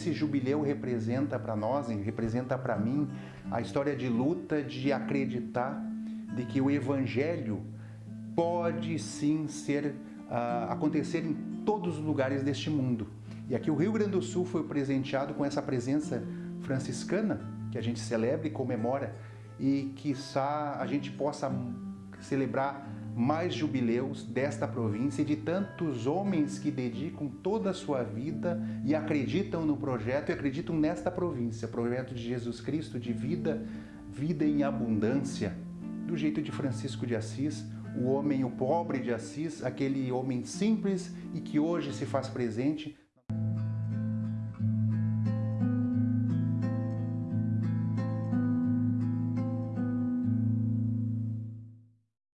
esse jubileu representa para nós, representa para mim, a história de luta de acreditar de que o Evangelho pode sim ser uh, acontecer em todos os lugares deste mundo. E aqui o Rio Grande do Sul foi presenteado com essa presença franciscana que a gente celebra e comemora e que a gente possa celebrar mais jubileus desta província e de tantos homens que dedicam toda a sua vida e acreditam no projeto e acreditam nesta província, projeto de Jesus Cristo de vida, vida em abundância, do jeito de Francisco de Assis, o homem, o pobre de Assis, aquele homem simples e que hoje se faz presente